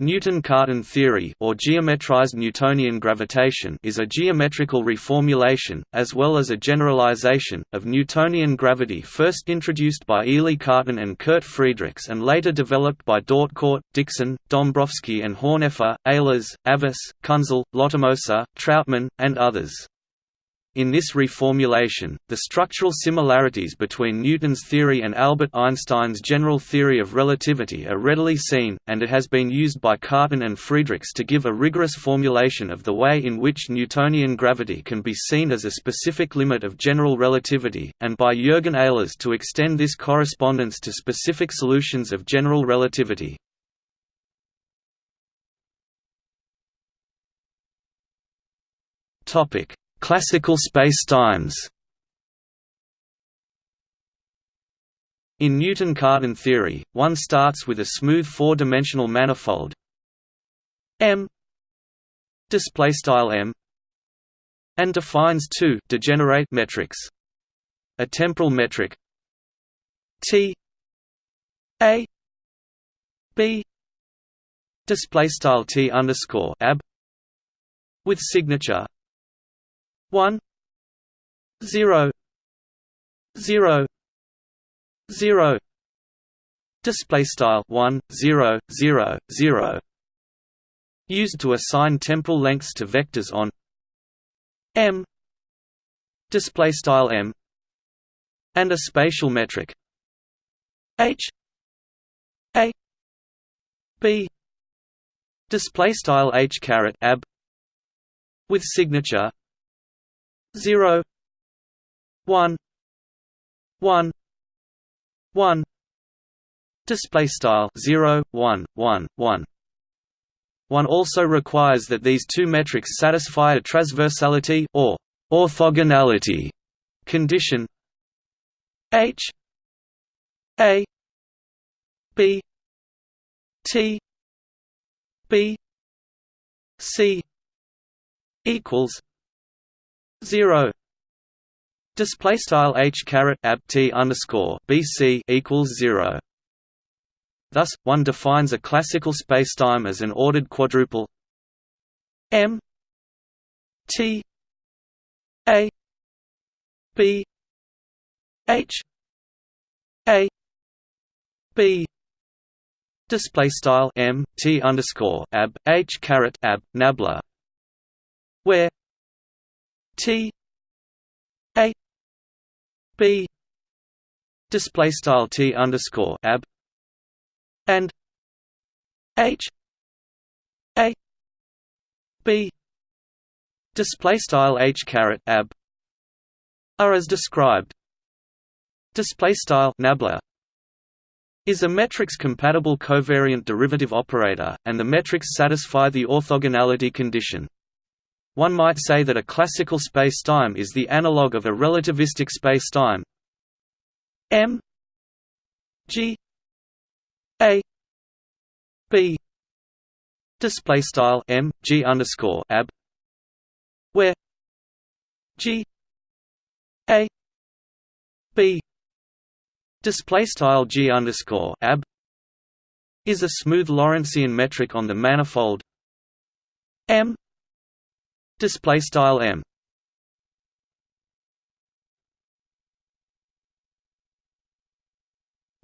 Newton-Cartan theory or geometrized Newtonian gravitation is a geometrical reformulation, as well as a generalization, of Newtonian gravity first introduced by Élie Cartan and Kurt Friedrichs and later developed by Dautcourt, Dixon, Dombrowski and Horneffer, Ehlers, Havas, Künzle, Lottermoser, Trautman, and others. In this reformulation, the structural similarities between Newton's theory and Albert Einstein's general theory of relativity are readily seen, and it has been used by Cartan and Friedrichs to give a rigorous formulation of the way in which Newtonian gravity can be seen as a specific limit of general relativity, and by Jürgen Ehlers to extend this correspondence to specific solutions of general relativity. Topic Classical spacetimes In Newton-Cartan theory, one starts with a smooth four-dimensional manifold. M. M. And defines two degenerate metrics. A temporal metric. T. A. B. Display style T underscore ab with signature 1 0 0 0 display style 1 0 0 0 used to assign temporal lengths to vectors on m. Display style m. And a spatial metric. H. A. B. Display style h caret ab. With signature zero one one one. Display style zero one one one. One also requires that these two metrics satisfy a transversality or orthogonality condition. H a b t b c equals zero display style h caret ab t underscore bc equals zero. Thus, one defines a classical spacetime as an ordered quadruple m t a b h a b display style m t underscore ab h caret ab nabla where T A B display style T underscore ab and H A B display style H ab are as described display style nabla is a metric-compatible covariant derivative operator, and the metrics satisfy the orthogonality condition. One might say that a classical spacetime is the analog of a relativistic spacetime. M. G. A. B. Display style m g underscore ab where g. A. B. Display style g underscore ab is a smooth Lorentzian metric on the manifold. M Display style m.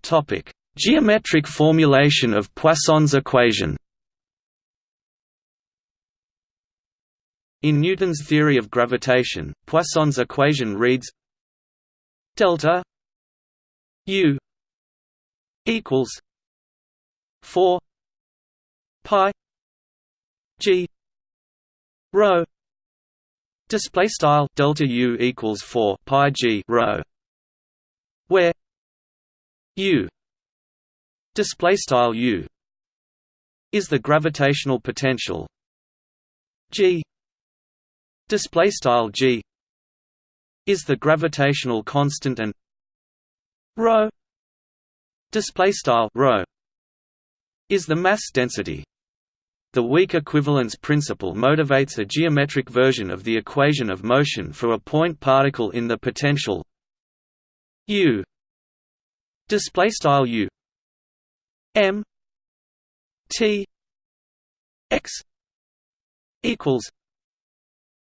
Topic: Geometric formulation of Poisson's equation. In Newton's theory of gravitation, Poisson's equation reads delta u equals 4 pi g rho display style delta u equals 4 pi g rho. Where? U. Display style u is the gravitational potential. G. Display style g is the gravitational constant and rho. Display style rho is the mass density the weak equivalence principle motivates a geometric version of the equation of motion for a point particle in the potential u. Display style u. M. T. X. equals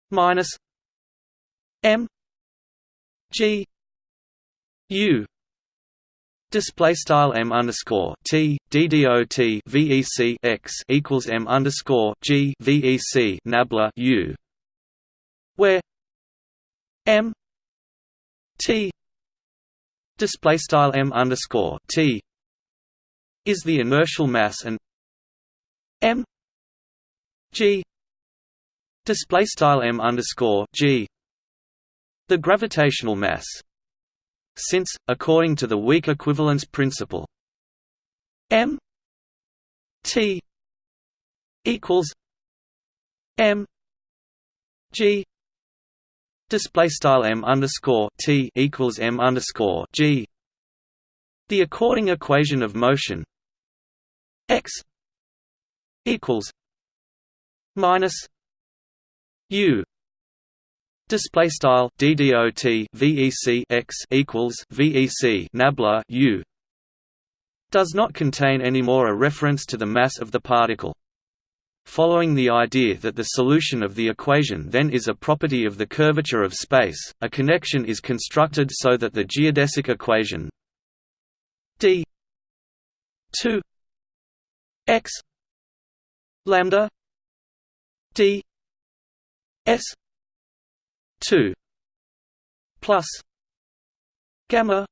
minus m. G. U Display style m underscore t t d d o t vec x equals m underscore g vec nabla u, where m t display style m underscore t is the inertial mass and m g display style m underscore g the gravitational mass since, according to the weak equivalence principle, m t equals m g display style m underscore t equals m underscore g. The according equation of motion x equals minus u Display style ddot vec x equals vec nabla u does not contain anymore a reference to the mass of the particle. Following the idea that the solution of the equation then is a property of the curvature of space, a connection is constructed so that the geodesic equation d 2 x lambda d s 2 plus gamma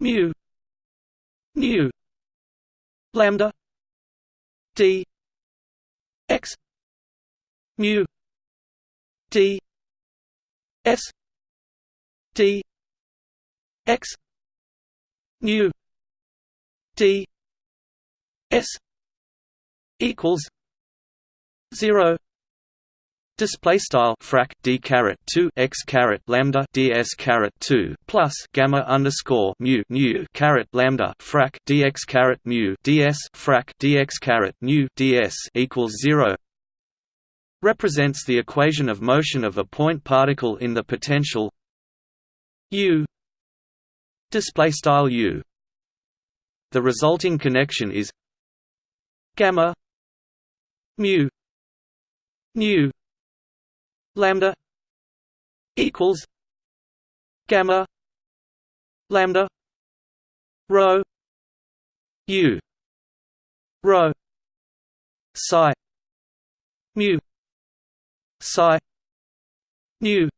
mu nu lambda d x mu d s d x nu d s equals 0 Display style frac d caret two x caret lambda ds caret two plus gamma underscore mu nu caret lambda frac dx caret mu ds frac dx caret nu ds equals zero represents the equation of motion of a point particle in the potential u display style u. The resulting connection is gamma mu nu lambda equals gamma lambda rho u rho psi mu psi nu.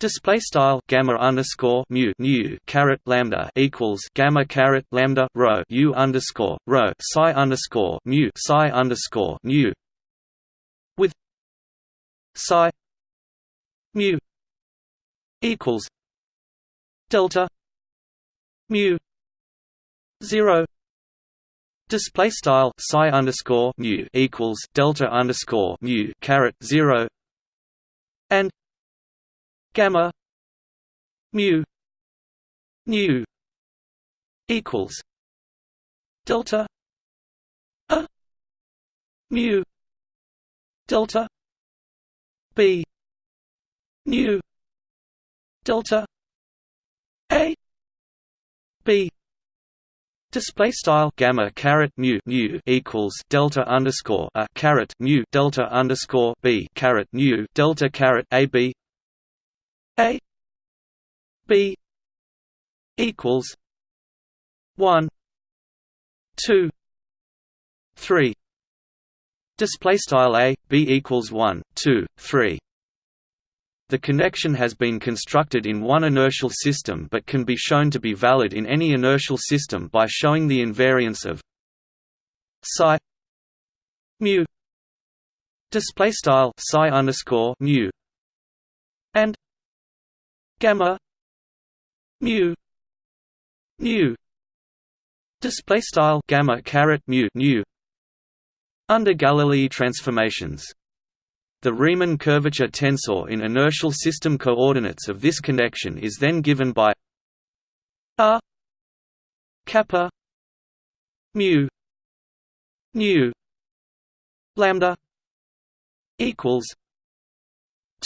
Display style gamma underscore mu nu caret lambda equals gamma caret lambda rho u underscore rho psi underscore mu psi underscore nu psi mu equals delta mu 0 display style psi underscore mu equals delta underscore mu caret 0 and gamma mu nu equals delta a mu delta b. Nu. Delta. A. B. Display style gamma caret mu mu equals delta underscore a caret mu delta underscore b caret mu delta caret a b. A. B. Equals one two three Display style a b equals 1, 2, 3. The connection has been constructed in one inertial system but can be shown to be valid in any inertial system by showing the invariance of psi mu display style psi underscore mu and gamma mu nu display style gamma caret mu nu under Galilei transformations. The Riemann curvature tensor in inertial system coordinates of this connection is then given by r kappa mu nu lambda equals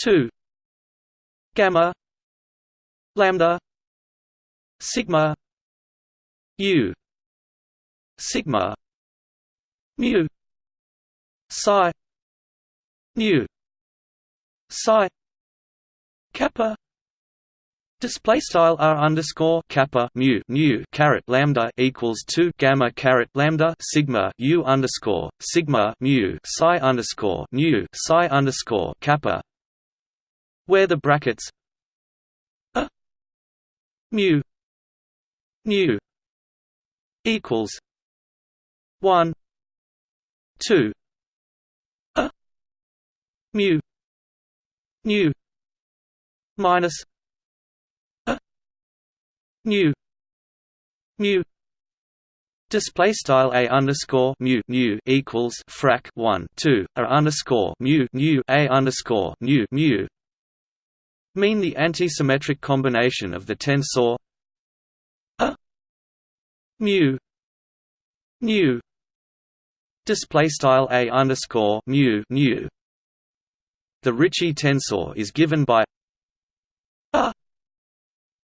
2 gamma lambda sigma u sigma mu psi. Nu psi. Kappa. Display style r underscore kappa mu nu caret lambda equals two gamma caret lambda sigma u underscore sigma mu psi underscore nu psi underscore kappa, where the brackets a mu nu equals one two mu nu minus mu mu. Display style a underscore mu mu equals frac one two a underscore mu mu a underscore mu mu. Mean the antisymmetric combination of the tensor a mu mu display style a underscore mu mu the Ricci tensor is given by a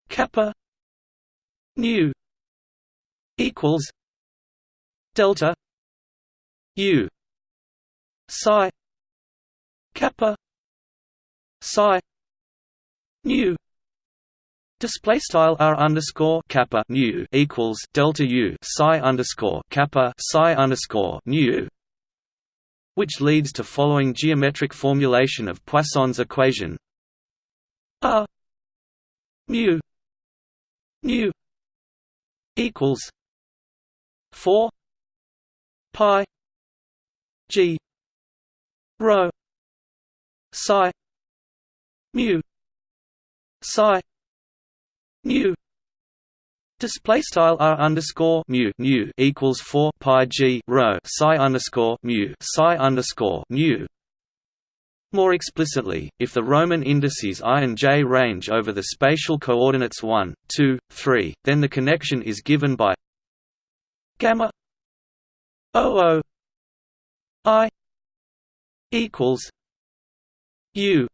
kappa nu equals delta u psi kappa psi nu. Display style r underscore kappa nu equals delta u psi underscore kappa psi underscore nu, which leads to following geometric formulation of Poisson's equation: r mu nu equals four pi G rho psi mu psi nu Display style r underscore mu nu equals four pi g rho psi underscore mu psi underscore nu. More explicitly, if the Roman indices i and j range over the spatial coordinates 1, 2, 3, then the connection is given by gamma oo i equals u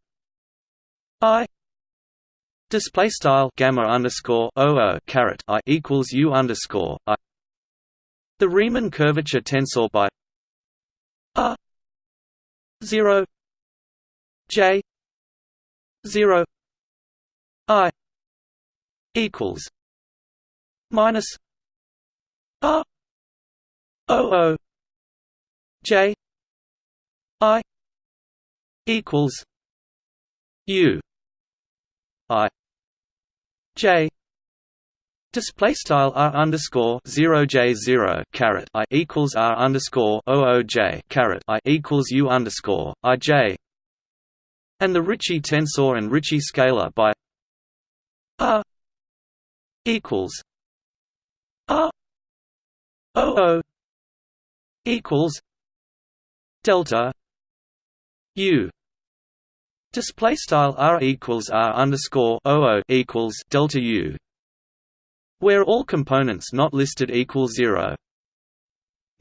i display style gamma underscore caret i equals u underscore i. The Riemann curvature tensor by r zero J zero I equals minus R O O J I equals U I J Display style r underscore zero j zero caret i equals r underscore o o j caret i equals u underscore i j. And the Ricci tensor and Ricci scalar by R equals R O O equals delta U display style R equals R underscore equals delta U where all components not listed equal zero.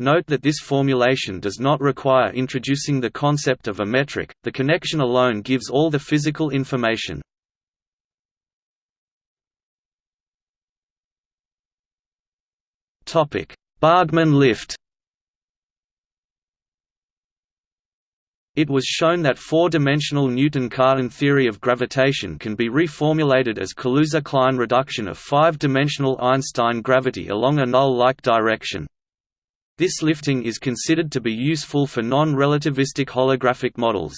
Note that this formulation does not require introducing the concept of a metric, the connection alone gives all the physical information. Bargmann lift It was shown that four-dimensional Newton-Cartan theory of gravitation can be reformulated as Kaluza-Klein reduction of five-dimensional Einstein gravity along a null-like direction. This lifting is considered to be useful for non-relativistic holographic models.